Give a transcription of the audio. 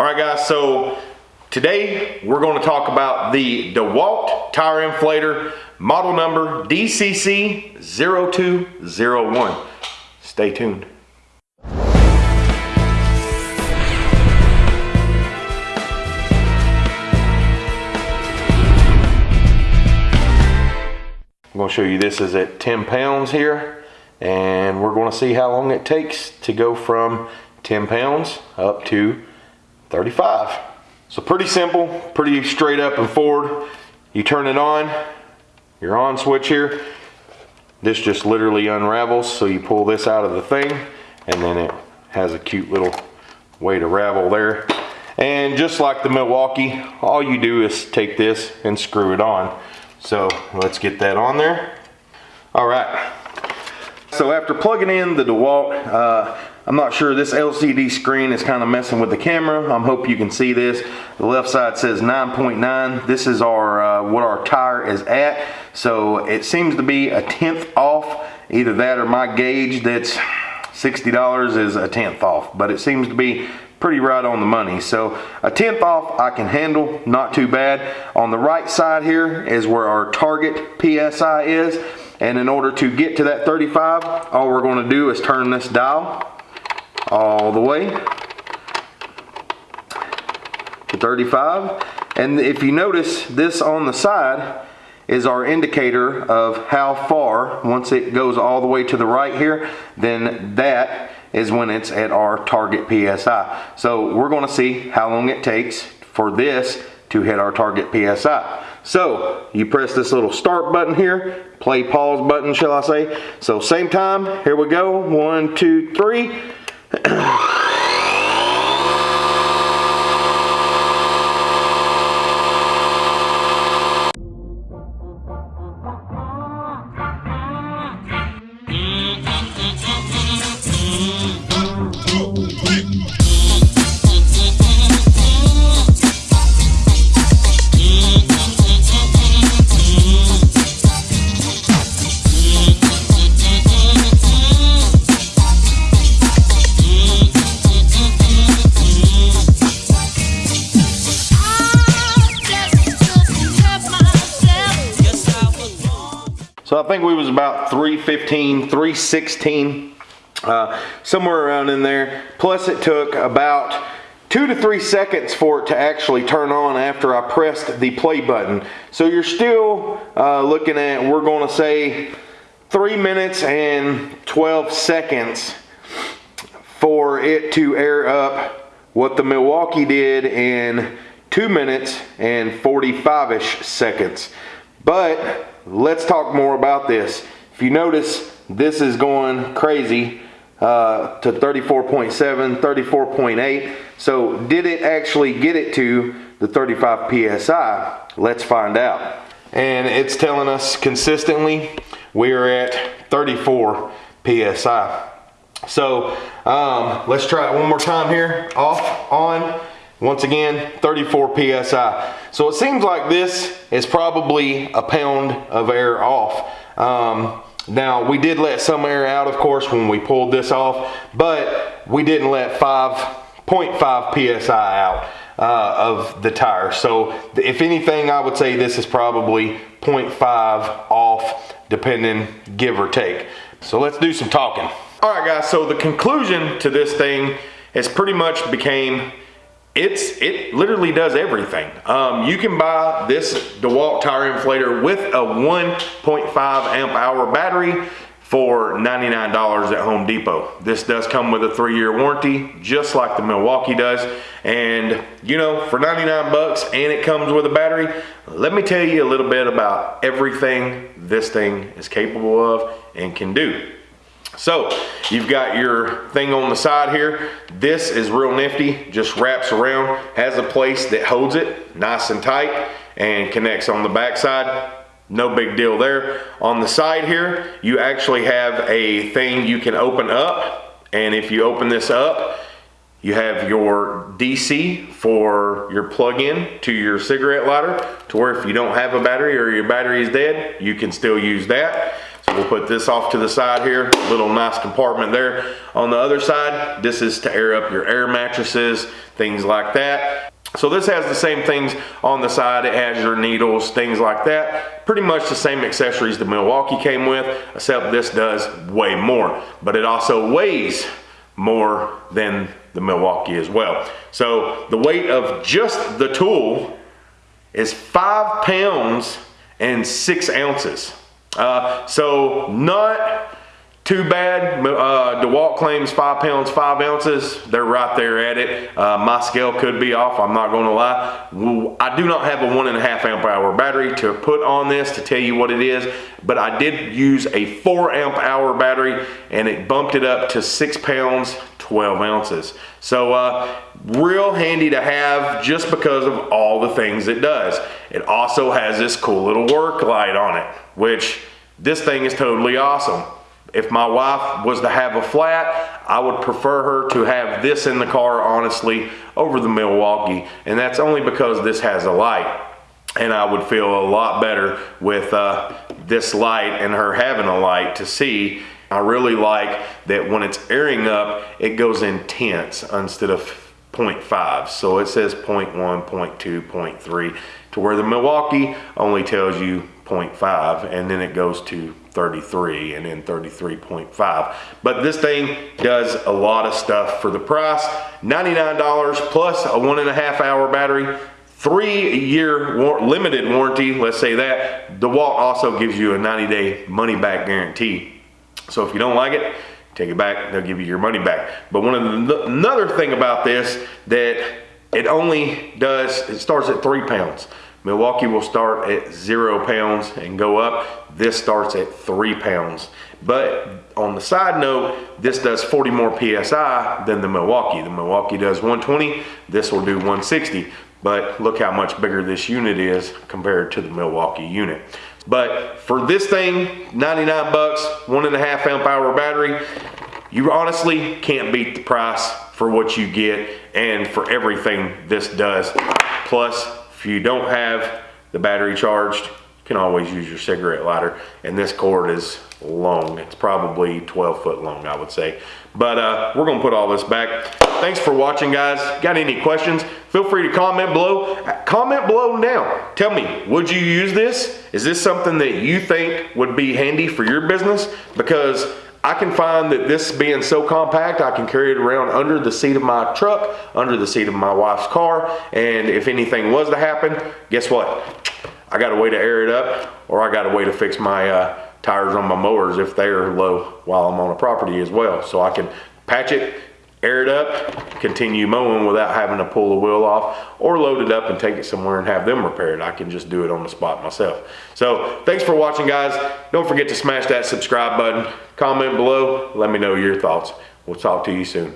All right guys, so today we're gonna talk about the DeWalt tire inflator model number DCC0201. Stay tuned. I'm going to show you this is at 10 pounds here and we're going to see how long it takes to go from 10 pounds up to 35. So pretty simple, pretty straight up and forward. You turn it on, your on switch here. This just literally unravels so you pull this out of the thing and then it has a cute little way to ravel there. And just like the Milwaukee, all you do is take this and screw it on. So let's get that on there. All right. So after plugging in the DeWalt, uh, I'm not sure this LCD screen is kind of messing with the camera. I'm hope you can see this. The left side says 9.9. This is our uh, what our tire is at. So it seems to be a tenth off. Either that or my gauge that's $60 is a tenth off. But it seems to be pretty right on the money. So a tenth off I can handle, not too bad. On the right side here is where our target PSI is. And in order to get to that 35, all we're gonna do is turn this dial all the way to 35. And if you notice this on the side is our indicator of how far, once it goes all the way to the right here, then that is when it's at our target PSI. So we're gonna see how long it takes for this to hit our target PSI. So you press this little start button here, play pause button, shall I say. So same time, here we go, one, two, three. Ugh. So I think we was about 315, 316, uh, somewhere around in there. Plus it took about two to three seconds for it to actually turn on after I pressed the play button. So you're still uh, looking at, we're gonna say three minutes and 12 seconds for it to air up what the Milwaukee did in two minutes and 45-ish seconds. But let's talk more about this. If you notice, this is going crazy uh, to 34.7, 34.8. So did it actually get it to the 35 PSI? Let's find out. And it's telling us consistently we're at 34 PSI. So um, let's try it one more time here. Off, on, once again, 34 PSI. So it seems like this is probably a pound of air off. Um, now we did let some air out of course when we pulled this off, but we didn't let 5.5 PSI out uh, of the tire. So if anything, I would say this is probably 0.5 off depending give or take. So let's do some talking. All right guys, so the conclusion to this thing has pretty much became it's it literally does everything. Um, you can buy this DeWalt tire inflator with a 1.5 amp hour battery for $99 at Home Depot. This does come with a three-year warranty, just like the Milwaukee does. And you know, for 99 bucks and it comes with a battery, let me tell you a little bit about everything this thing is capable of and can do. So you've got your thing on the side here. This is real nifty, just wraps around, has a place that holds it nice and tight and connects on the back side. No big deal there. On the side here, you actually have a thing you can open up. And if you open this up, you have your DC for your plug-in to your cigarette lighter to where if you don't have a battery or your battery is dead, you can still use that. So we'll put this off to the side here, little nice compartment there. On the other side, this is to air up your air mattresses, things like that. So this has the same things on the side. It has your needles, things like that. Pretty much the same accessories the Milwaukee came with, except this does way more. But it also weighs more than the Milwaukee as well. So the weight of just the tool is five pounds and six ounces. Uh, so not too bad. Uh, DeWalt claims five pounds, five ounces. They're right there at it. Uh, my scale could be off, I'm not gonna lie. I do not have a one and a half amp hour battery to put on this to tell you what it is, but I did use a four amp hour battery and it bumped it up to six pounds, 12 ounces. So uh, real handy to have just because of all the things it does. It also has this cool little work light on it, which this thing is totally awesome. If my wife was to have a flat, I would prefer her to have this in the car, honestly, over the Milwaukee. And that's only because this has a light. And I would feel a lot better with uh, this light and her having a light to see. I really like that when it's airing up, it goes in tenths instead of 0.5. So it says 0.1, 0.2, 0.3 to where the Milwaukee only tells you 0.5 and then it goes to 33 and then 33.5 but this thing does a lot of stuff for the price. $99 plus a one and a half hour battery three year war limited warranty let's say that. DeWalt also gives you a 90 day money back guarantee. So if you don't like it take it back they'll give you your money back. But one of the another thing about this that it only does it starts at three pounds Milwaukee will start at zero pounds and go up. This starts at three pounds. But on the side note, this does 40 more PSI than the Milwaukee. The Milwaukee does 120, this will do 160. But look how much bigger this unit is compared to the Milwaukee unit. But for this thing, 99 bucks, one and a half amp hour battery, you honestly can't beat the price for what you get and for everything this does. Plus, if you don't have the battery charged, you can always use your cigarette lighter. And this cord is long. It's probably 12 foot long, I would say. But uh, we're gonna put all this back. Thanks for watching, guys. Got any questions? Feel free to comment below. Comment below now. Tell me, would you use this? Is this something that you think would be handy for your business? Because I can find that this being so compact, I can carry it around under the seat of my truck, under the seat of my wife's car, and if anything was to happen, guess what? I got a way to air it up, or I got a way to fix my uh, tires on my mowers if they're low while I'm on a property as well. So I can patch it, air it up, continue mowing without having to pull the wheel off or load it up and take it somewhere and have them repaired. I can just do it on the spot myself. So thanks for watching guys. Don't forget to smash that subscribe button, comment below, let me know your thoughts. We'll talk to you soon.